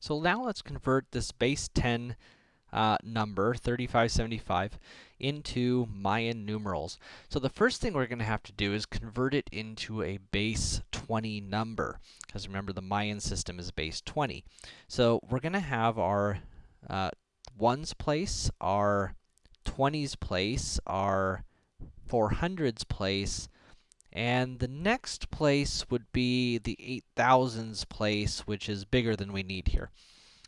So now let's convert this base 10 uh, number, 3575, into Mayan numerals. So the first thing we're going to have to do is convert it into a base 20 number, because remember the Mayan system is base 20. So we're going to have our uh, ones place, our 20s place, our 400s place, and the next place would be the 8000s place, which is bigger than we need here.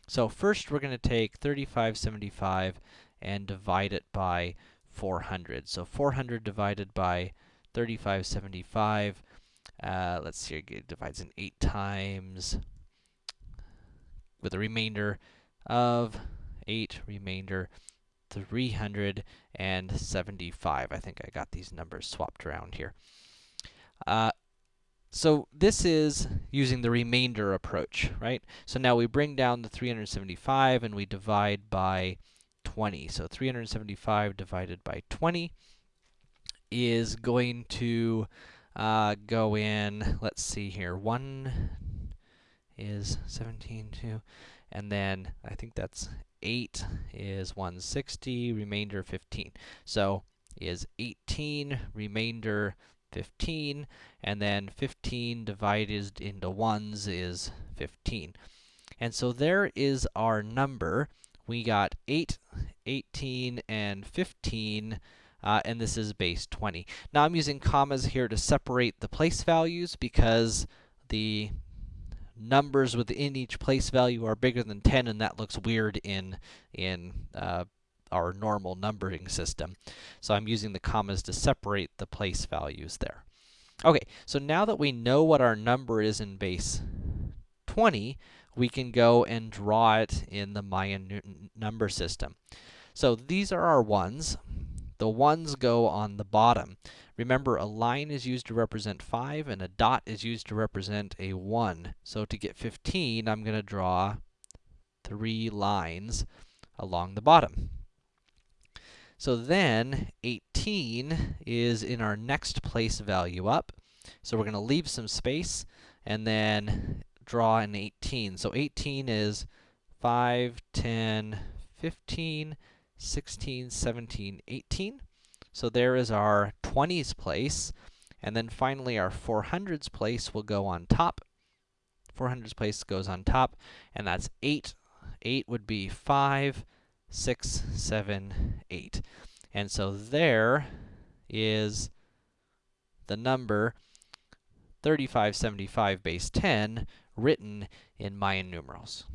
So first we're going to take 3575 and divide it by 400. So 400 divided by 3575, uh, let's see, it divides in 8 times with a remainder of 8 remainder 375. I think I got these numbers swapped around here. Uh, so this is using the remainder approach, right? So now we bring down the 375 and we divide by 20. So 375 divided by 20 is going to uh, go in, let's see here, 1 is 17, 2, and then I think that's 8 is 160, remainder 15. So is 18, remainder 15, and then 15 divided into ones is 15. And so there is our number. We got 8, 18, and 15, uh, and this is base 20. Now I'm using commas here to separate the place values because the numbers within each place value are bigger than 10, and that looks weird in, in uh, our normal numbering system. So I'm using the commas to separate the place values there. Okay, so now that we know what our number is in base 20, we can go and draw it in the Mayan number system. So these are our ones. The ones go on the bottom. Remember, a line is used to represent 5, and a dot is used to represent a 1. So to get 15, I'm going to draw three lines along the bottom. So then 18 is in our next place value up. So we're going to leave some space and then draw an 18. So 18 is 5, 10, 15, 16, 17, 18. So there is our 20s place. And then finally our 400s place will go on top. 400s place goes on top, and that's 8. 8 would be 5, six, seven, eight. And so there is the number 3575 base 10 written in Mayan numerals.